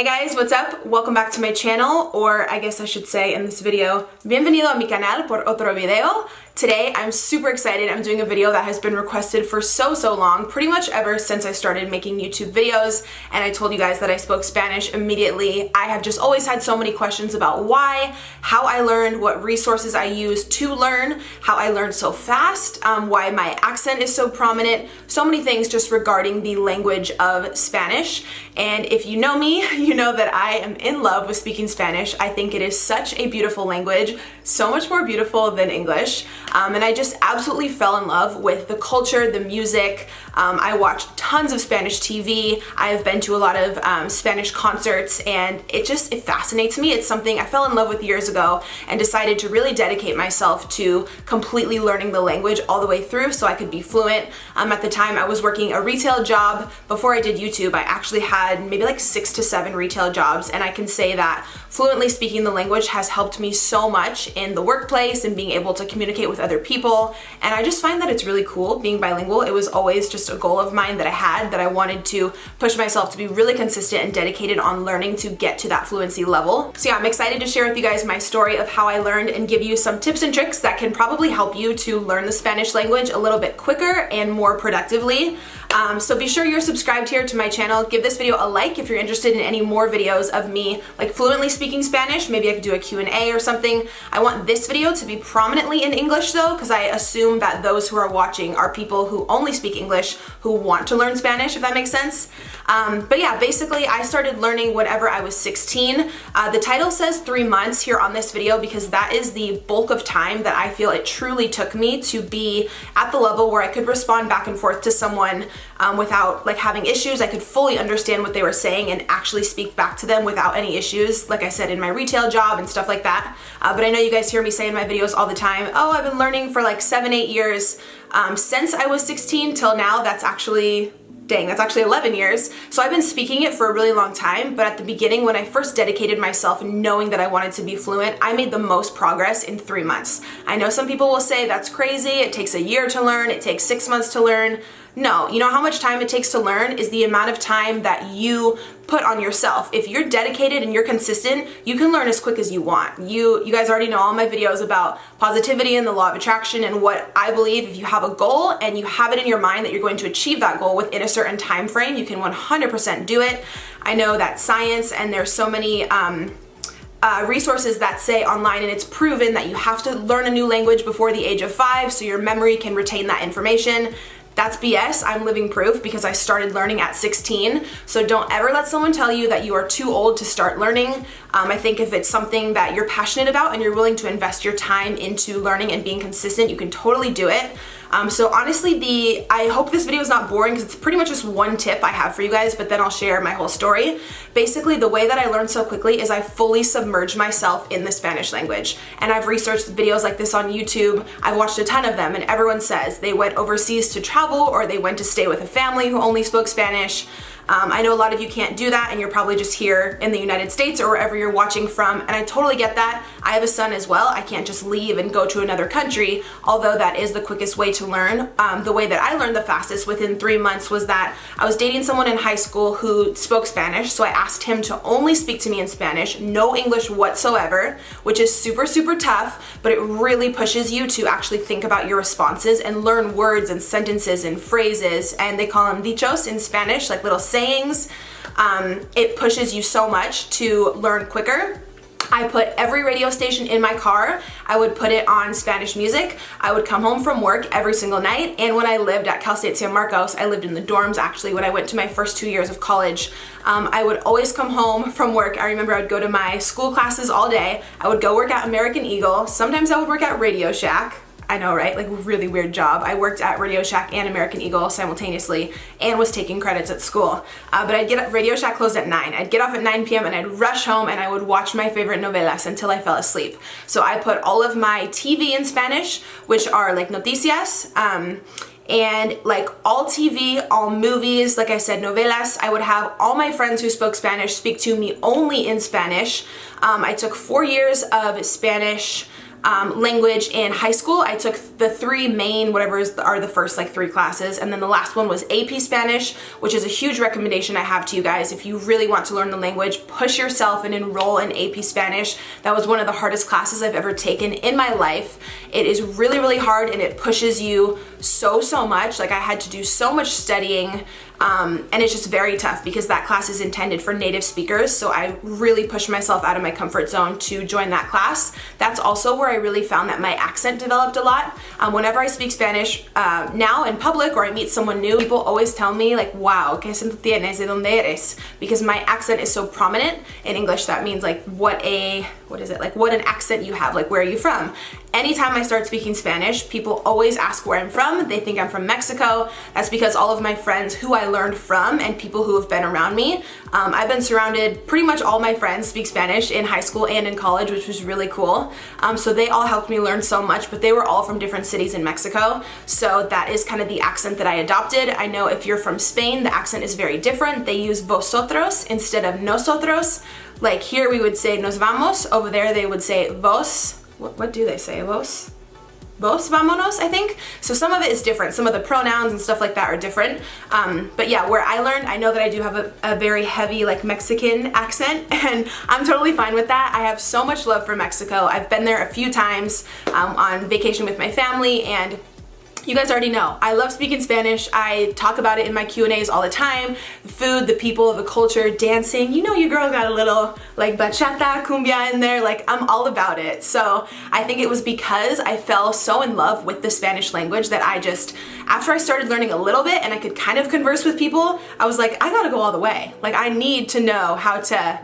Hey guys, what's up? Welcome back to my channel, or I guess I should say in this video, bienvenido a mi canal por otro video. Today I'm super excited. I'm doing a video that has been requested for so, so long, pretty much ever since I started making YouTube videos and I told you guys that I spoke Spanish immediately. I have just always had so many questions about why, how I learned, what resources I used to learn, how I learned so fast, um, why my accent is so prominent, so many things just regarding the language of Spanish. And if you know me, you know that I am in love with speaking Spanish. I think it is such a beautiful language, so much more beautiful than English. Um, and I just absolutely fell in love with the culture, the music. Um, I watch tons of Spanish TV. I have been to a lot of um, Spanish concerts and it just, it fascinates me. It's something I fell in love with years ago and decided to really dedicate myself to completely learning the language all the way through so I could be fluent. Um, at the time I was working a retail job. Before I did YouTube, I actually had maybe like six to seven retail jobs and I can say that fluently speaking the language has helped me so much in the workplace and being able to communicate with other people. And I just find that it's really cool being bilingual. It was always just a goal of mine that I had that I wanted to push myself to be really consistent and dedicated on learning to get to that fluency level. So yeah, I'm excited to share with you guys my story of how I learned and give you some tips and tricks that can probably help you to learn the Spanish language a little bit quicker and more productively. Um, so be sure you're subscribed here to my channel. Give this video a like if you're interested in any more videos of me like fluently speaking Spanish. Maybe I could do a Q&A or something. I want this video to be prominently in English though because I assume that those who are watching are people who only speak English who want to learn Spanish if that makes sense. Um, but yeah, basically I started learning whenever I was 16. Uh, the title says three months here on this video because that is the bulk of time that I feel it truly took me to be at the level where I could respond back and forth to someone um, without like having issues. I could fully understand what they were saying and actually speak back to them without any issues, like I said, in my retail job and stuff like that. Uh, but I know you guys hear me say in my videos all the time, oh, I've been learning for like seven, eight years. Um, since I was 16 till now, that's actually dang, that's actually 11 years. So I've been speaking it for a really long time, but at the beginning when I first dedicated myself knowing that I wanted to be fluent, I made the most progress in three months. I know some people will say that's crazy, it takes a year to learn, it takes six months to learn. No, you know how much time it takes to learn is the amount of time that you put on yourself. If you're dedicated and you're consistent, you can learn as quick as you want. You you guys already know all my videos about positivity and the law of attraction and what I believe if you have a goal and you have it in your mind that you're going to achieve that goal within a certain time frame, you can 100% do it. I know that science and there's so many um, uh, resources that say online and it's proven that you have to learn a new language before the age of five so your memory can retain that information. That's BS. I'm living proof because I started learning at 16. So don't ever let someone tell you that you are too old to start learning. Um, I think if it's something that you're passionate about and you're willing to invest your time into learning and being consistent, you can totally do it. Um, so honestly, the I hope this video is not boring because it's pretty much just one tip I have for you guys, but then I'll share my whole story. Basically, the way that I learned so quickly is I fully submerged myself in the Spanish language. And I've researched videos like this on YouTube. I've watched a ton of them and everyone says they went overseas to travel or they went to stay with a family who only spoke Spanish. Um, I know a lot of you can't do that and you're probably just here in the United States or wherever you're watching from and I totally get that. I have a son as well. I can't just leave and go to another country, although that is the quickest way to learn. Um, the way that I learned the fastest within three months was that I was dating someone in high school who spoke Spanish, so I asked him to only speak to me in Spanish, no English whatsoever, which is super, super tough, but it really pushes you to actually think about your responses and learn words and sentences and phrases, and they call them dichos in Spanish, like little sayings sayings. Um, it pushes you so much to learn quicker. I put every radio station in my car. I would put it on Spanish music. I would come home from work every single night. And when I lived at Cal State San Marcos, I lived in the dorms actually when I went to my first two years of college. Um, I would always come home from work. I remember I would go to my school classes all day. I would go work at American Eagle. Sometimes I would work at Radio Shack. I know, right? Like really weird job. I worked at Radio Shack and American Eagle simultaneously and was taking credits at school. Uh, but I'd get up, Radio Shack closed at 9. I'd get off at 9 p.m. and I'd rush home and I would watch my favorite novelas until I fell asleep. So I put all of my TV in Spanish, which are like noticias, um, and like all TV, all movies, like I said, novelas, I would have all my friends who spoke Spanish speak to me only in Spanish. Um, I took four years of Spanish um, language in high school. I took the three main, whatever is are the first like three classes, and then the last one was AP Spanish, which is a huge recommendation I have to you guys. If you really want to learn the language, push yourself and enroll in AP Spanish. That was one of the hardest classes I've ever taken in my life. It is really, really hard and it pushes you so, so much. Like I had to do so much studying um, and it's just very tough because that class is intended for native speakers. So I really pushed myself out of my comfort zone to join that class. That's also where I really found that my accent developed a lot. Um, whenever I speak Spanish uh, now in public or I meet someone new, people always tell me like, wow, ¿qué acento tienes? ¿De dónde eres? Because my accent is so prominent. In English, that means like what a, what is it? Like what an accent you have, like where are you from? Anytime I start speaking Spanish, people always ask where I'm from. They think I'm from Mexico. That's because all of my friends who I learned from and people who have been around me, um, I've been surrounded, pretty much all my friends speak Spanish in high school and in college, which was really cool. Um, so they all helped me learn so much, but they were all from different cities in Mexico. So that is kind of the accent that I adopted. I know if you're from Spain, the accent is very different. They use vosotros instead of nosotros. Like here we would say nos vamos, over there they would say vos, what, what do they say? Vos? Vos vamonos, I think. So some of it is different. Some of the pronouns and stuff like that are different. Um, but yeah, where I learned, I know that I do have a, a, very heavy like Mexican accent and I'm totally fine with that. I have so much love for Mexico. I've been there a few times um, on vacation with my family and you guys already know, I love speaking Spanish. I talk about it in my Q&As all the time. The food, the people, the culture, dancing. You know your girl got a little like bachata, cumbia in there. Like I'm all about it. So I think it was because I fell so in love with the Spanish language that I just, after I started learning a little bit and I could kind of converse with people, I was like, I gotta go all the way. Like I need to know how to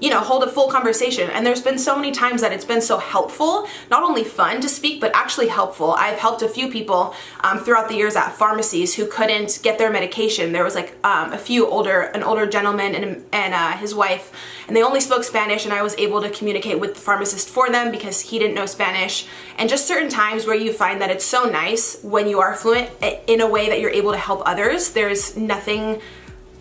you know, hold a full conversation. And there's been so many times that it's been so helpful, not only fun to speak, but actually helpful. I've helped a few people um, throughout the years at pharmacies who couldn't get their medication. There was like um, a few older, an older gentleman and, and uh, his wife, and they only spoke Spanish and I was able to communicate with the pharmacist for them because he didn't know Spanish. And just certain times where you find that it's so nice when you are fluent in a way that you're able to help others. There's nothing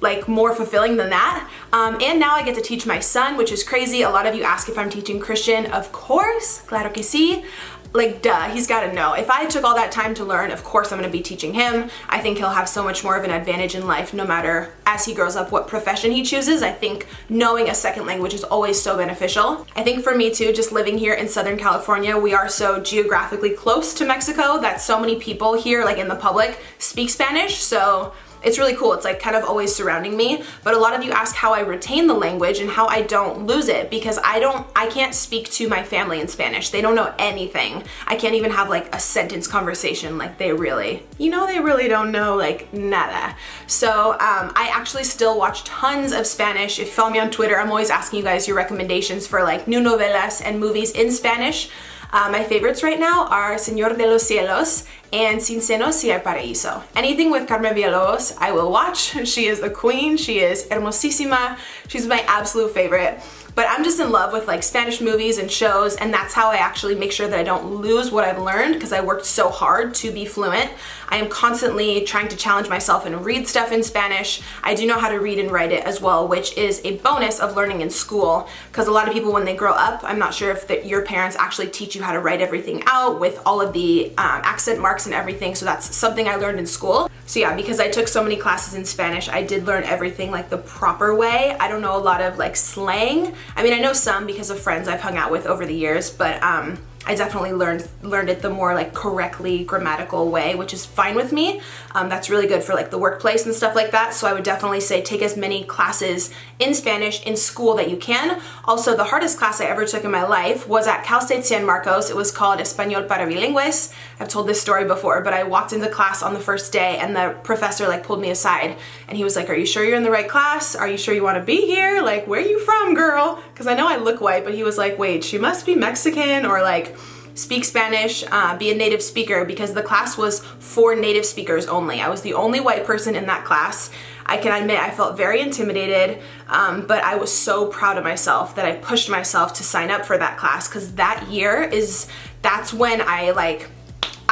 like more fulfilling than that. Um, and now I get to teach my son, which is crazy. A lot of you ask if I'm teaching Christian. Of course, claro que sí. Like duh, he's gotta know. If I took all that time to learn, of course I'm gonna be teaching him. I think he'll have so much more of an advantage in life no matter as he grows up what profession he chooses. I think knowing a second language is always so beneficial. I think for me too, just living here in Southern California, we are so geographically close to Mexico that so many people here, like in the public, speak Spanish. So it's really cool. It's like kind of always surrounding me. But a lot of you ask how I retain the language and how I don't lose it because I don't, I can't speak to my family in Spanish. They don't know anything. I can't even have like a sentence conversation like they really, you know, they really don't know like nada. So um, I actually still watch tons of Spanish. If you follow me on Twitter, I'm always asking you guys your recommendations for like new novelas and movies in Spanish. Uh, my favorites right now are Señor de los Cielos and Sin Senos Si Hay Paraíso. Anything with Carmen Villalobos, I will watch. She is the queen. She is hermosísima. She's my absolute favorite. But I'm just in love with like Spanish movies and shows and that's how I actually make sure that I don't lose what I've learned because I worked so hard to be fluent. I am constantly trying to challenge myself and read stuff in Spanish. I do know how to read and write it as well, which is a bonus of learning in school because a lot of people when they grow up, I'm not sure if the, your parents actually teach you how to write everything out with all of the um, accent marks and everything. So that's something I learned in school. So yeah, because I took so many classes in Spanish, I did learn everything like the proper way. I don't know a lot of like slang. I mean, I know some because of friends I've hung out with over the years, but um, I definitely learned learned it the more like correctly grammatical way, which is fine with me. Um, that's really good for like the workplace and stuff like that. So I would definitely say take as many classes in Spanish in school that you can. Also, the hardest class I ever took in my life was at Cal State San Marcos. It was called Español para Bilingües. I've told this story before, but I walked into class on the first day and the professor like pulled me aside and he was like, are you sure you're in the right class? Are you sure you want to be here? Like, where are you from, girl? Because I know I look white, but he was like, wait, she must be Mexican or like speak Spanish, uh, be a native speaker because the class was for native speakers only. I was the only white person in that class. I can admit I felt very intimidated, um, but I was so proud of myself that I pushed myself to sign up for that class because that year is, that's when I like,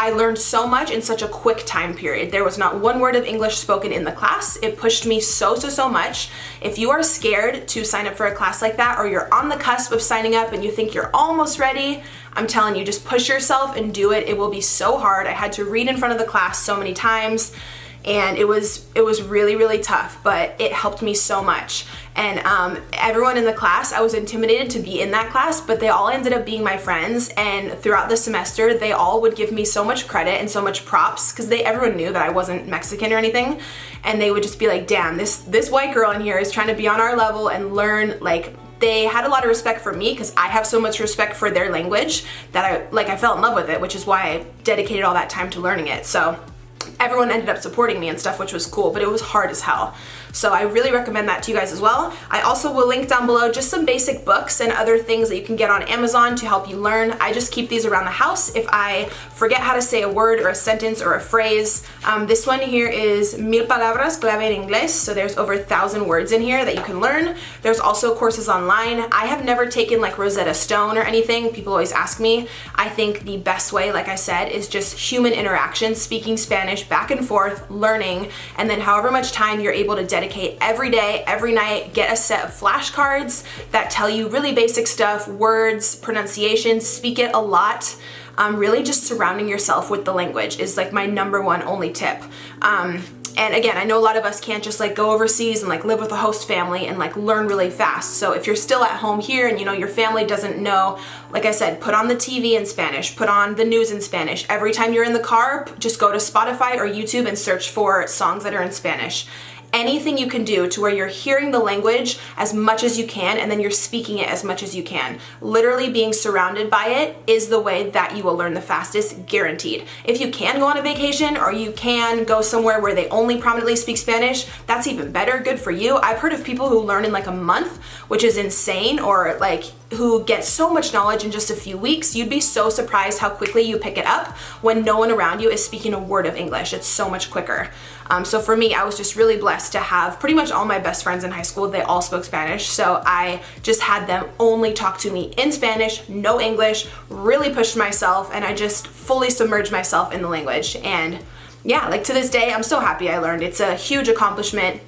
I learned so much in such a quick time period. There was not one word of English spoken in the class. It pushed me so, so, so much. If you are scared to sign up for a class like that or you're on the cusp of signing up and you think you're almost ready, I'm telling you, just push yourself and do it. It will be so hard. I had to read in front of the class so many times and it was it was really really tough but it helped me so much. And um, everyone in the class I was intimidated to be in that class but they all ended up being my friends and throughout the semester they all would give me so much credit and so much props because they everyone knew that I wasn't Mexican or anything and they would just be like damn this this white girl in here is trying to be on our level and learn like they had a lot of respect for me because I have so much respect for their language that I like I fell in love with it which is why I dedicated all that time to learning it. So everyone ended up supporting me and stuff, which was cool, but it was hard as hell. So I really recommend that to you guys as well. I also will link down below just some basic books and other things that you can get on Amazon to help you learn. I just keep these around the house if I forget how to say a word or a sentence or a phrase. Um, this one here is Mil Palabras Clave en Inglés, so there's over a thousand words in here that you can learn. There's also courses online. I have never taken like Rosetta Stone or anything. People always ask me. I think the best way, like I said, is just human interaction, speaking Spanish back and forth, learning, and then however much time you're able to dedicate dedicate every day, every night, get a set of flashcards that tell you really basic stuff, words, pronunciation, speak it a lot. Um, really just surrounding yourself with the language is like my number one only tip. Um, and again, I know a lot of us can't just like go overseas and like live with a host family and like learn really fast. So if you're still at home here and you know your family doesn't know, like I said, put on the TV in Spanish, put on the news in Spanish. Every time you're in the car, just go to Spotify or YouTube and search for songs that are in Spanish anything you can do to where you're hearing the language as much as you can and then you're speaking it as much as you can. Literally being surrounded by it is the way that you will learn the fastest, guaranteed. If you can go on a vacation or you can go somewhere where they only prominently speak Spanish, that's even better, good for you. I've heard of people who learn in like a month, which is insane, or like who get so much knowledge in just a few weeks, you'd be so surprised how quickly you pick it up when no one around you is speaking a word of English. It's so much quicker. Um, so for me, I was just really blessed to have pretty much all my best friends in high school, they all spoke Spanish. So I just had them only talk to me in Spanish, no English, really pushed myself and I just fully submerged myself in the language. And yeah, like to this day, I'm so happy I learned. It's a huge accomplishment.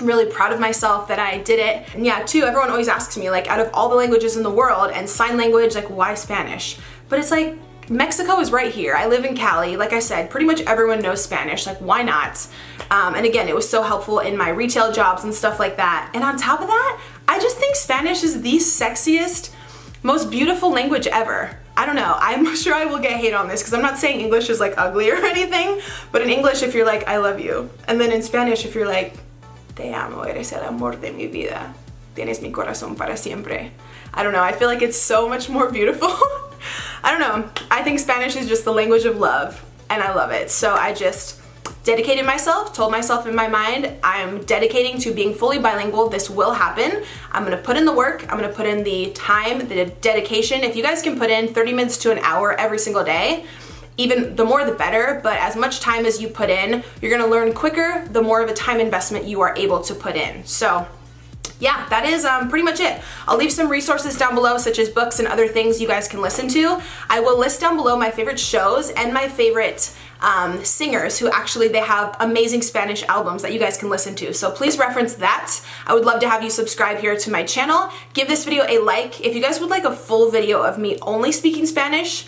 Really proud of myself that I did it. And yeah, too, everyone always asks me, like, out of all the languages in the world and sign language, like, why Spanish? But it's like, Mexico is right here. I live in Cali. Like I said, pretty much everyone knows Spanish. Like, why not? Um, and again, it was so helpful in my retail jobs and stuff like that. And on top of that, I just think Spanish is the sexiest, most beautiful language ever. I don't know. I'm sure I will get hate on this because I'm not saying English is like ugly or anything, but in English, if you're like, I love you. And then in Spanish, if you're like, Te amo, eres el amor de mi vida. Tienes mi corazón para siempre. I don't know, I feel like it's so much more beautiful. I don't know, I think Spanish is just the language of love and I love it. So I just dedicated myself, told myself in my mind, I'm dedicating to being fully bilingual. This will happen. I'm gonna put in the work. I'm gonna put in the time, the dedication. If you guys can put in 30 minutes to an hour every single day, even the more the better, but as much time as you put in, you're gonna learn quicker, the more of a time investment you are able to put in. So yeah, that is um, pretty much it. I'll leave some resources down below such as books and other things you guys can listen to. I will list down below my favorite shows and my favorite um, singers who actually they have amazing Spanish albums that you guys can listen to. So please reference that. I would love to have you subscribe here to my channel. Give this video a like. If you guys would like a full video of me only speaking Spanish,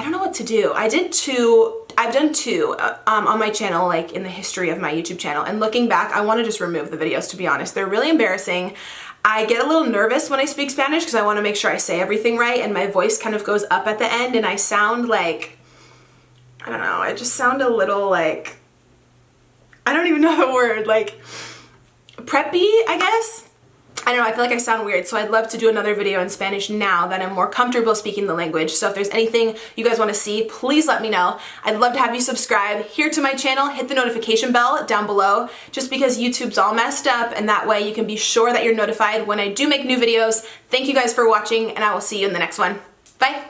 I don't know what to do. I did two, I've done two uh, um, on my channel, like in the history of my YouTube channel. And looking back, I want to just remove the videos, to be honest. They're really embarrassing. I get a little nervous when I speak Spanish because I want to make sure I say everything right and my voice kind of goes up at the end and I sound like, I don't know, I just sound a little like, I don't even know the word, like preppy, I guess? I don't know, I feel like I sound weird, so I'd love to do another video in Spanish now that I'm more comfortable speaking the language. So if there's anything you guys want to see, please let me know. I'd love to have you subscribe here to my channel, hit the notification bell down below, just because YouTube's all messed up, and that way you can be sure that you're notified when I do make new videos. Thank you guys for watching, and I will see you in the next one. Bye!